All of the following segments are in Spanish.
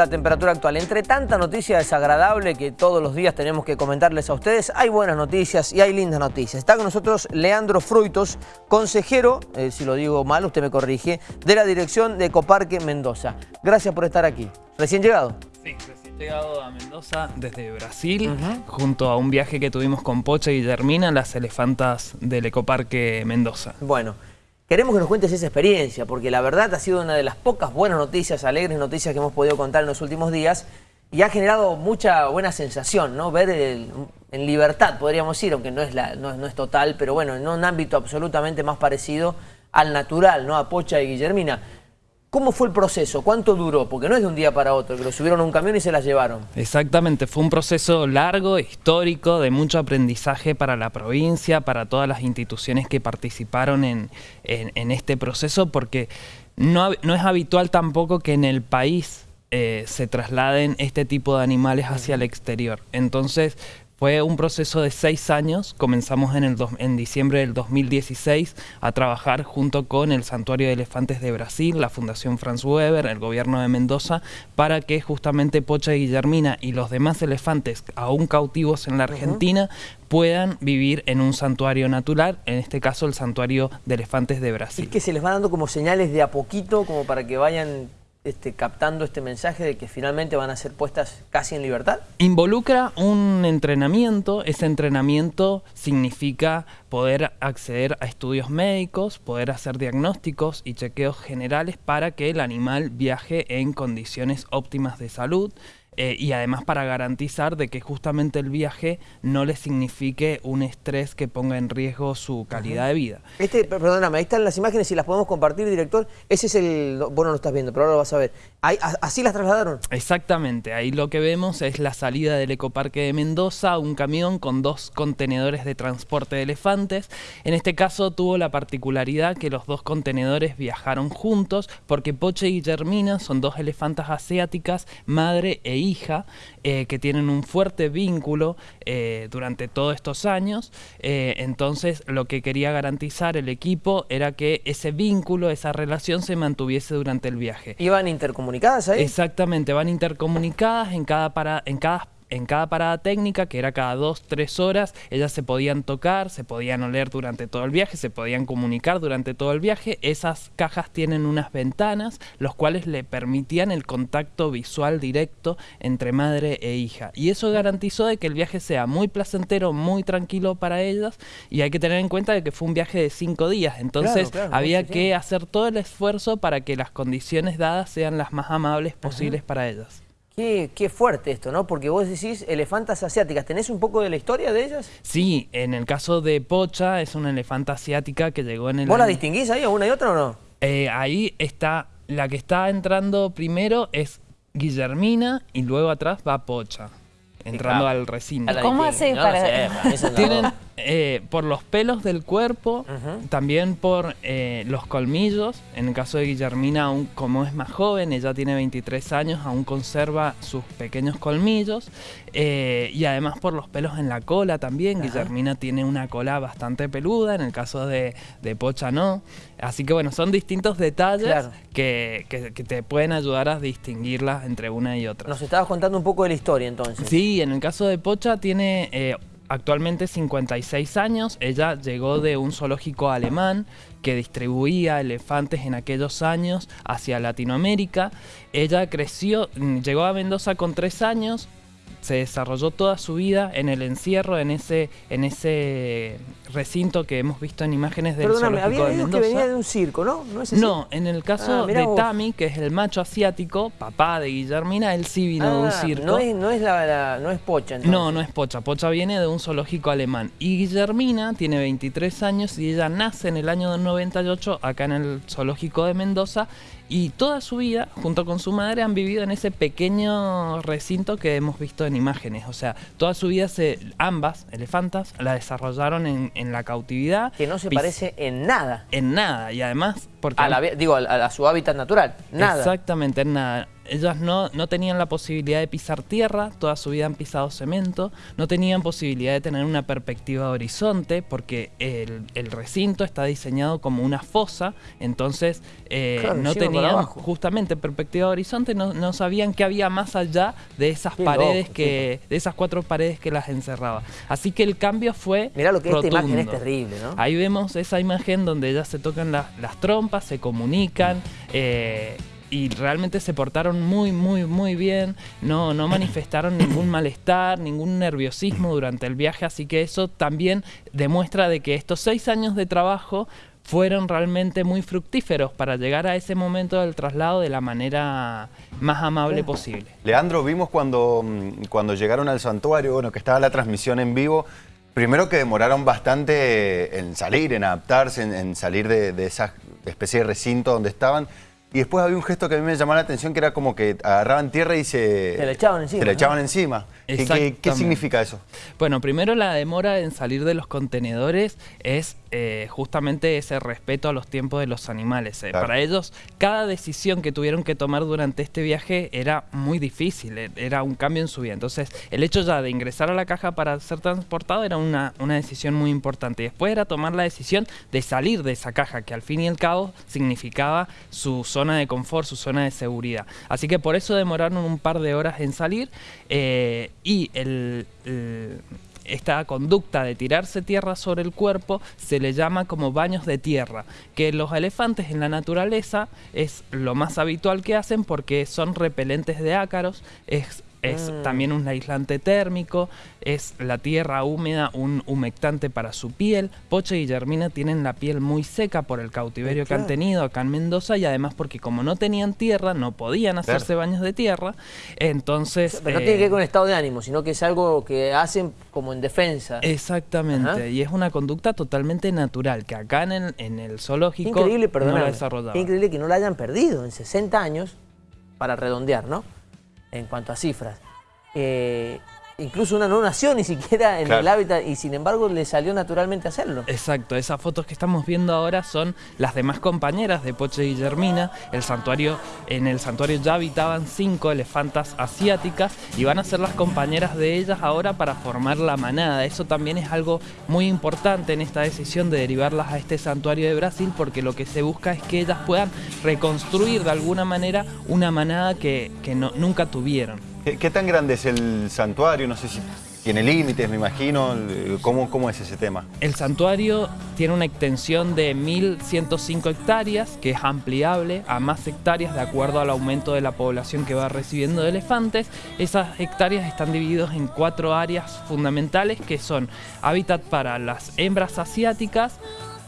la temperatura actual. Entre tanta noticia desagradable que todos los días tenemos que comentarles a ustedes, hay buenas noticias y hay lindas noticias. Está con nosotros Leandro Fruitos, consejero, eh, si lo digo mal, usted me corrige, de la dirección de Ecoparque Mendoza. Gracias por estar aquí. ¿Recién llegado? Sí, recién llegado a Mendoza desde Brasil, junto a un viaje que tuvimos con Pocha y Guillermina, las elefantas del Ecoparque Mendoza. Bueno, Queremos que nos cuentes esa experiencia, porque la verdad ha sido una de las pocas buenas noticias, alegres noticias que hemos podido contar en los últimos días y ha generado mucha buena sensación, ¿no? Ver en libertad, podríamos decir, aunque no es, la, no, es total, pero bueno, en un ámbito absolutamente más parecido al natural, ¿no? A Pocha y Guillermina. ¿Cómo fue el proceso? ¿Cuánto duró? Porque no es de un día para otro, que lo subieron a un camión y se las llevaron. Exactamente, fue un proceso largo, histórico, de mucho aprendizaje para la provincia, para todas las instituciones que participaron en, este proceso, porque no, no, es habitual tampoco que en el país eh, se trasladen este tipo de animales hacia el exterior. Entonces fue un proceso de seis años, comenzamos en, el en diciembre del 2016 a trabajar junto con el Santuario de Elefantes de Brasil, la Fundación Franz Weber, el gobierno de Mendoza, para que justamente Pocha y Guillermina y los demás elefantes aún cautivos en la Argentina puedan vivir en un santuario natural, en este caso el Santuario de Elefantes de Brasil. Es que se les va dando como señales de a poquito, como para que vayan este, captando este mensaje de que finalmente van a ser puestas casi en libertad? Involucra un entrenamiento, ese entrenamiento significa poder acceder a estudios médicos, poder hacer diagnósticos y chequeos generales para que el animal viaje en condiciones óptimas de salud, eh, y además para garantizar de que justamente el viaje no le signifique un estrés que ponga en riesgo su calidad de vida. Este, perdóname, ahí están las imágenes y las podemos compartir, director. Ese es el, vos no lo estás viendo, pero ahora lo vas a ver. ¿Así las trasladaron? Exactamente, ahí lo que vemos es la salida del Ecoparque de Mendoza, un camión con dos contenedores de transporte de elefantes. En este caso tuvo la particularidad que los dos contenedores viajaron juntos porque Poche y Guillermina son dos elefantas asiáticas, madre e hija, eh, que tienen un fuerte vínculo eh, durante todos estos años. Eh, entonces lo que quería garantizar el equipo era que ese vínculo, esa relación se mantuviese durante el viaje. ¿Iban Exactamente, van intercomunicadas en cada, para, en cada en cada parada técnica, que era cada dos, tres horas, ellas se podían tocar, se podían oler durante todo el viaje, se podían comunicar durante todo el viaje. Esas cajas tienen unas ventanas, los cuales le permitían el contacto visual directo entre madre e hija. Y eso garantizó de que el viaje sea muy placentero, muy tranquilo para ellas, y hay que tener en cuenta de que fue un viaje de cinco días, entonces había que hacer todo el esfuerzo para que las condiciones dadas sean las más amables posibles para ellas. Qué, fuerte esto, ¿no? Porque vos decís elefantas asiáticas. ¿Tenés un poco de la historia de ellas? Sí, en el caso de Pocha es una elefanta asiática que llegó en el... ¿Vos la distinguís ahí, una y otra o no? Eh, ahí está, la que está entrando primero es Guillermina y luego atrás va Pocha, entrando al recinto. ¿Cómo hace para...? Tienen, eh, por los pelos del cuerpo, también por eh, los colmillos. En el caso de Guillermina, aún como es más joven, ella tiene 23 años, aún conserva sus pequeños colmillos. Eh, y además por los pelos en la cola también. Guillermina tiene una cola bastante peluda, en el caso de, Pocha no. Así que bueno, son distintos detalles que, que, te pueden ayudar a distinguirlas entre una y otra. Nos estabas contando un poco de la historia entonces. Sí, en el caso de Pocha tiene actualmente 56 años, ella llegó de un zoológico alemán que distribuía elefantes en aquellos años hacia Latinoamérica. Ella creció, llegó a Mendoza con 3 años, se desarrolló toda su vida en el encierro, en ese, en ese recinto que hemos visto en imágenes del Perdóname, había de que venía de un circo, ¿no? ¿No, en el caso ah, de Tami, que es el macho asiático, papá de Guillermina, él sí vino de un ah, circo. No es, no es, la, no es Pocha, entonces. No, no es Pocha. Pocha viene de un zoológico alemán. Y Guillermina tiene 23 años y ella nace en el año 98 acá en el zoológico de Mendoza y toda su vida, junto con su madre, han vivido en ese pequeño recinto que hemos visto en imágenes. O sea, toda su vida, se, ambas elefantas, la desarrollaron en, la cautividad. Que no se parece en nada. En nada, y además... Porque digo, a, su hábitat natural, nada. Exactamente, en nada. Ellas no, no tenían la posibilidad de pisar tierra, toda su vida han pisado cemento, no tenían posibilidad de tener una perspectiva de horizonte porque el, el recinto está diseñado como una fosa, entonces eh, no tenían justamente perspectiva de horizonte, no, no, sabían qué había más allá de esas paredes que, de esas cuatro paredes que las encerraba. Así que el cambio fue Mirá lo que esta imagen es terrible, ¿no? Ahí vemos esa imagen donde ellas se tocan las trompas, se comunican, eh, y realmente se portaron muy, muy, muy bien, no, no manifestaron ningún malestar, ningún nerviosismo durante el viaje, así que eso también demuestra de que estos seis años de trabajo fueron realmente muy fructíferos para llegar a ese momento del traslado de la manera más amable posible. Leandro, vimos cuando, mm, cuando llegaron al santuario, bueno, que estaba la transmisión en vivo, primero que demoraron bastante en salir, en adaptarse, en, salir de, de esa especie de recinto donde estaban, y después había un gesto que a mí me llamó la atención, que era como que agarraban tierra y se... Se le echaban encima. Se le echaban encima. ¿Qué, ¿Qué, significa eso? Bueno, primero la demora en salir de los contenedores es eh, justamente ese respeto a los tiempos de los animales. Eh. Para ellos, cada decisión que tuvieron que tomar durante este viaje era muy difícil, eh, era un cambio en su vida. Entonces, el hecho ya de ingresar a la caja para ser transportado era una, una decisión muy importante. Después era tomar la decisión de salir de esa caja, que al fin y al cabo significaba su zona de confort, su zona de seguridad. Así que por eso demoraron un par de horas en salir y el esta conducta de tirarse tierra sobre el cuerpo se le llama como baños de tierra, que los elefantes en la naturaleza es lo más habitual que hacen porque son repelentes de ácaros, es mm. también un aislante térmico, es la tierra húmeda, un humectante para su piel. Poche y Germina tienen la piel muy seca por el cautiverio que han tenido acá en Mendoza y además porque como no tenían tierra, no podían hacerse baños de tierra, entonces... Pero no tiene que ver con el estado de ánimo, sino que es algo que hacen como en defensa. Exactamente, y es una conducta totalmente natural, que acá en el, en el zoológico increíble, no la Increíble que no la hayan perdido en 60 años, para redondear, ¿no? En cuanto a cifras. Eh, incluso una no nació ni siquiera en el hábitat y sin embargo le salió naturalmente hacerlo. Exacto, esas fotos que estamos viendo ahora son las demás compañeras de Poche y Germina. El santuario, en el santuario ya habitaban cinco elefantas asiáticas y van a ser las compañeras de ellas ahora para formar la manada. Eso también es algo muy importante en esta decisión de derivarlas a este santuario de Brasil porque lo que se busca es que ellas puedan reconstruir de alguna manera una manada que, no, nunca tuvieron. ¿Qué, tan grande es el santuario? No sé si tiene límites, me imagino. ¿Cómo, ¿Cómo, es ese tema? El santuario tiene una extensión de 1.105 hectáreas, que es ampliable a más hectáreas de acuerdo al aumento de la población que va recibiendo de elefantes. Esas hectáreas están divididas en cuatro áreas fundamentales, que son hábitat para las hembras asiáticas,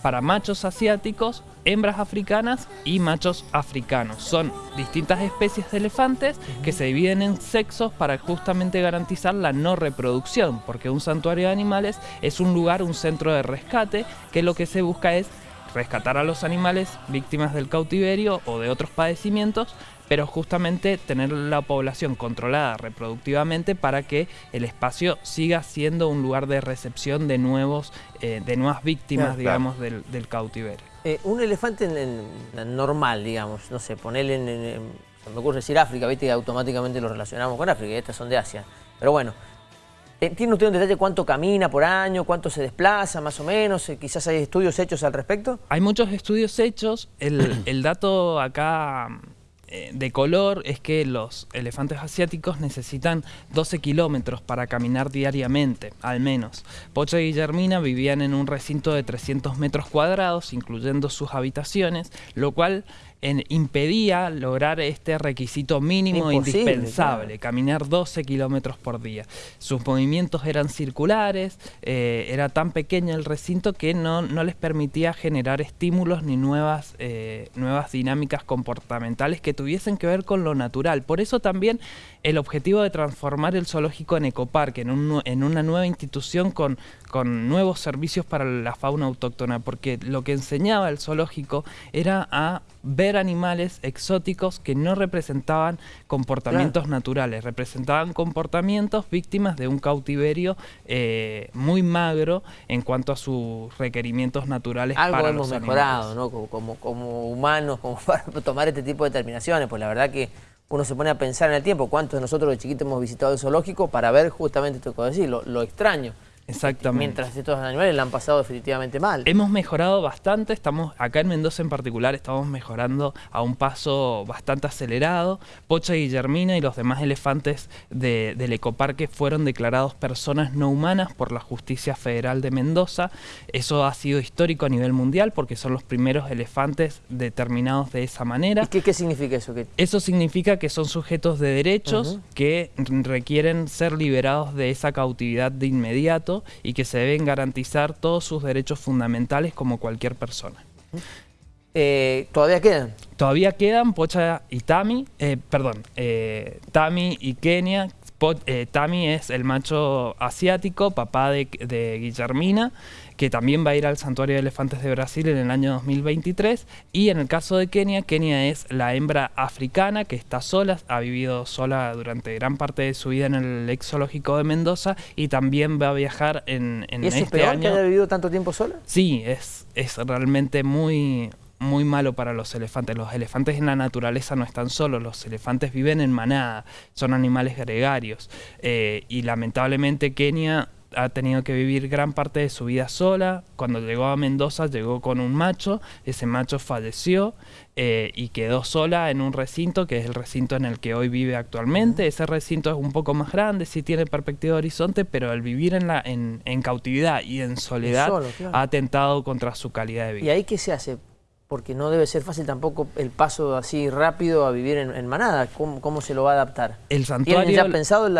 para machos asiáticos, hembras africanas y machos africanos. Son distintas especies de elefantes que se dividen en sexos para justamente garantizar la no reproducción, porque un santuario de animales es un lugar, un centro de rescate, que lo que se busca es rescatar a los animales víctimas del cautiverio o de otros padecimientos pero justamente tener la población controlada reproductivamente para que el espacio siga siendo un lugar de recepción de nuevos, eh, de nuevas víctimas, digamos, Del, cautiverio. Eh, un elefante normal, digamos, no sé, ponerle en, me ocurre decir África, viste que automáticamente lo relacionamos con África, y estas son de Asia. Pero bueno, eh, ¿tiene usted un detalle cuánto camina por año, cuánto se desplaza más o menos? quizás hay estudios hechos al respecto. Hay muchos estudios hechos, el, el dato acá eh, de color es que los elefantes asiáticos necesitan 12 kilómetros para caminar diariamente, al menos. Pocha y Guillermina vivían en un recinto de 300 metros cuadrados, incluyendo sus habitaciones, lo cual impedía lograr este requisito mínimo e indispensable, caminar 12 kilómetros por día. Sus movimientos eran circulares, eh, era tan pequeño el recinto que no, no les permitía generar estímulos ni nuevas, eh, nuevas dinámicas comportamentales que tuviesen que ver con lo natural. Por eso también el objetivo de transformar el zoológico en ecoparque, en, un, en una nueva institución con, con nuevos servicios para la fauna autóctona, porque lo que enseñaba el zoológico era a ver animales exóticos que no representaban comportamientos naturales, representaban comportamientos víctimas de un cautiverio eh, muy magro en cuanto a sus requerimientos naturales Algo para hemos mejorado, ¿no? Como, como, humanos, como para tomar este tipo de determinaciones, pues la verdad que uno se pone a pensar en el tiempo, cuántos de nosotros de chiquitos hemos visitado el zoológico para ver justamente esto que decir, lo, lo extraño. Exactamente. Mientras estos animales la han pasado definitivamente mal. Hemos mejorado bastante, estamos acá en Mendoza en particular estamos mejorando a un paso bastante acelerado. Pocha Guillermina y los demás elefantes del ecoparque fueron declarados personas no humanas por la Justicia Federal de Mendoza. Eso ha sido histórico a nivel mundial porque son los primeros elefantes determinados de esa manera. ¿Y qué, significa eso? Eso significa que son sujetos de derechos que requieren ser liberados de esa cautividad de inmediato y que se deben garantizar todos sus derechos fundamentales como cualquier persona. Eh, ¿Todavía quedan? Todavía quedan Pocha y Tami, eh, perdón, eh, Tami y Kenia. Tami es el macho asiático, papá de, de Guillermina, que también va a ir al Santuario de Elefantes de Brasil en el año 2023. Y en el caso de Kenia, Kenia es la hembra africana que está sola, ha vivido sola durante gran parte de su vida en el ex zoológico de Mendoza y también va a viajar en, en ¿Y eso este es año. que haya vivido tanto tiempo sola? Sí, es, es realmente muy, muy malo para los elefantes. Los elefantes en la naturaleza no están solos, los elefantes viven en manada, son animales gregarios. Eh, y lamentablemente Kenia ha tenido que vivir gran parte de su vida sola. Cuando llegó a Mendoza llegó con un macho, ese macho falleció eh, y quedó sola en un recinto que es el recinto en el que hoy vive actualmente. Ese recinto es un poco más grande, sí tiene perspectiva de horizonte, pero el vivir en, la, en, cautividad y en soledad ha atentado contra su calidad de vida. ¿Y ahí qué se hace? Porque no debe ser fácil tampoco el paso así rápido a vivir en, manada. ¿Cómo, se lo va a adaptar? El santuario, ya pensado el,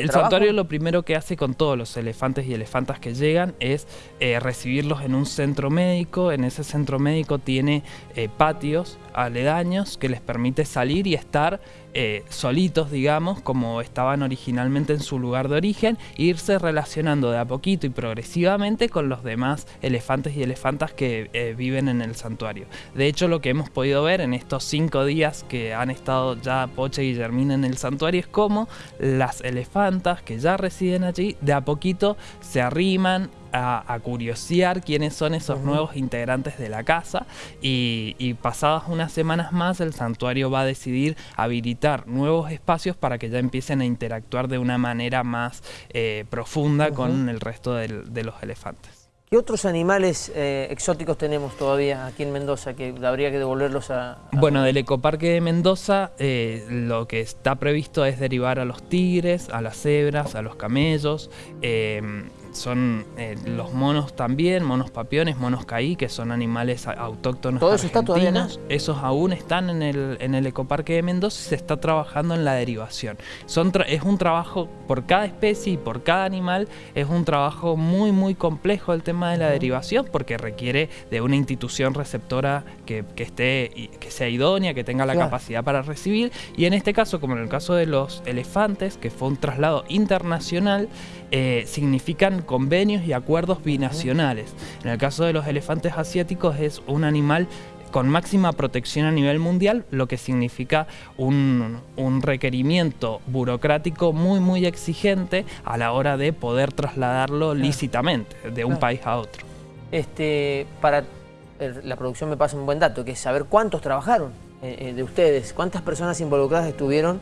el santuario lo primero que hace con todos los elefantes y elefantas que llegan es eh, recibirlos en un centro médico. En ese centro médico tiene eh, patios aledaños que les permite salir y estar eh, solitos, digamos, como estaban originalmente en su lugar de origen, e irse relacionando de a poquito y progresivamente con los demás elefantes y elefantas que eh, viven en el santuario. De hecho, lo que hemos podido ver en estos cinco días que han estado ya Poche y Guillermina en el santuario es como las elefantas que ya residen allí de a poquito se arriman, a, curiosear quiénes son esos nuevos integrantes de la casa. Y, pasadas unas semanas más el santuario va a decidir habilitar nuevos espacios para que ya empiecen a interactuar de una manera más eh, profunda con el resto de los elefantes. ¿Qué otros animales eh, exóticos tenemos todavía aquí en Mendoza que habría que devolverlos a...? bueno, del ecoparque de Mendoza eh, lo que está previsto es derivar a los tigres, a las cebras, a los camellos, son eh, los monos también, monos papiones, monos caí, que son animales autóctonos ¿Todo eso está todavía Esos aún están en el, en el ecoparque de Mendoza y se está trabajando en la derivación. Son es un trabajo por cada especie y por cada animal, es un trabajo muy muy complejo el tema de la derivación porque requiere de una institución receptora que, esté, que sea idónea, que tenga la capacidad para recibir. Y en este caso, como en el caso de los elefantes, que fue un traslado internacional, eh, significan convenios y acuerdos binacionales. En el caso de los elefantes asiáticos es un animal con máxima protección a nivel mundial, lo que significa un, requerimiento burocrático muy muy exigente a la hora de poder trasladarlo lícitamente de un país a otro. Este, para la producción me pasa un buen dato, que es saber cuántos trabajaron eh, eh, de ustedes, cuántas personas involucradas estuvieron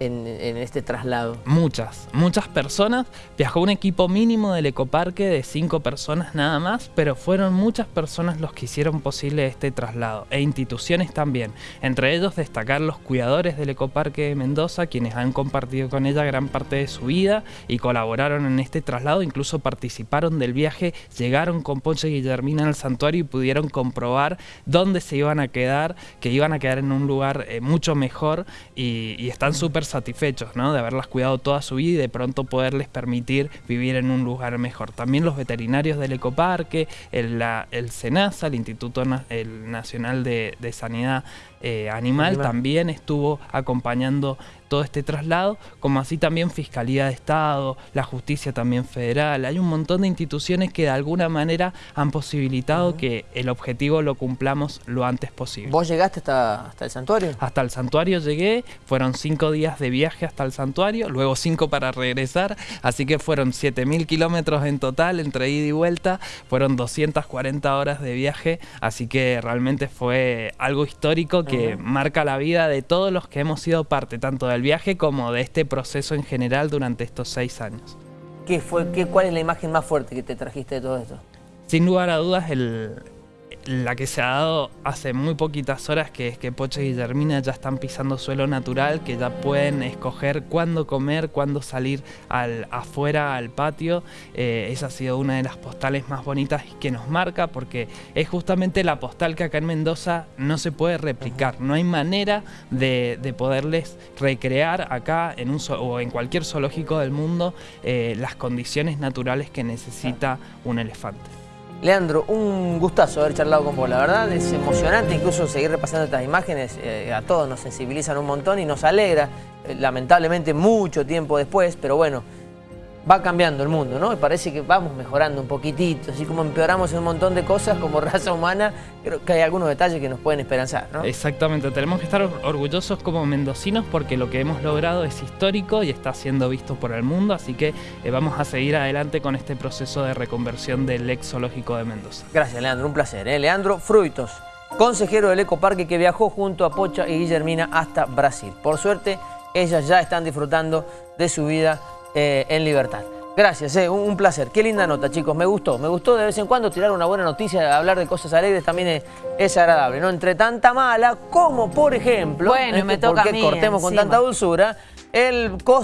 en, este traslado? Muchas, muchas personas. Viajó un equipo mínimo del ecoparque de cinco personas nada más, pero fueron muchas personas los que hicieron posible este traslado, e instituciones también. Entre ellos destacar los cuidadores del ecoparque de Mendoza, quienes han compartido con ella gran parte de su vida y colaboraron en este traslado, incluso participaron del viaje, llegaron con Ponche Guillermina al santuario y pudieron comprobar dónde se iban a quedar, que iban a quedar en un lugar eh, mucho mejor y, y están súper satisfechos ¿no? de haberlas cuidado toda su vida y de pronto poderles permitir vivir en un lugar mejor. También los veterinarios del ecoparque, el, el SENASA, el Instituto Nacional de, Sanidad eh, Animal, también estuvo acompañando todo este traslado, como así también Fiscalía de Estado, la Justicia también federal. Hay un montón de instituciones que de alguna manera han posibilitado que el objetivo lo cumplamos lo antes posible. ¿Vos llegaste hasta, hasta el santuario? Hasta el santuario llegué, fueron cinco días de viaje hasta el santuario, luego cinco para regresar, así que fueron 7.000 kilómetros en total entre ida y vuelta, fueron 240 horas de viaje, así que realmente fue algo histórico que marca la vida de todos los que hemos sido parte, tanto del viaje como de este proceso en general durante estos seis años. ¿Qué fue, qué, ¿Cuál es la imagen más fuerte que te trajiste de todo esto? Sin lugar a dudas, el, la que se ha dado hace muy poquitas horas, que es que Poche y Guillermina ya están pisando suelo natural, que ya pueden escoger cuándo comer, cuándo salir al, afuera al patio. Eh, esa ha sido una de las postales más bonitas que nos marca, porque es justamente la postal que acá en Mendoza no se puede replicar. No hay manera de, poderles recrear acá en un, o en cualquier zoológico del mundo eh, las condiciones naturales que necesita un elefante. Leandro, un gustazo haber charlado con vos, la verdad es emocionante incluso seguir repasando estas imágenes, eh, a todos nos sensibilizan un montón y nos alegra, eh, lamentablemente mucho tiempo después, pero bueno, va cambiando el mundo, ¿no? Y parece que vamos mejorando un poquitito, así como empeoramos en un montón de cosas como raza humana, creo que hay algunos detalles que nos pueden esperanzar, ¿no? Exactamente, tenemos que estar orgullosos como mendocinos porque lo que hemos logrado es histórico y está siendo visto por el mundo, así que eh, vamos a seguir adelante con este proceso de reconversión del ex zoológico de Mendoza. Gracias, Leandro, un placer. ¿eh? Leandro Fruitos, consejero del Ecoparque que viajó junto a Pocha y Guillermina hasta Brasil. Por suerte, ellas ya están disfrutando de su vida eh, en libertad. Gracias, eh, un, placer. Qué linda nota, chicos. Me gustó. Me gustó de vez en cuando tirar una buena noticia, hablar de cosas alegres también es, agradable. No entre tanta mala como, por ejemplo, bueno, me toca porque cortemos con tanta dulzura, el costo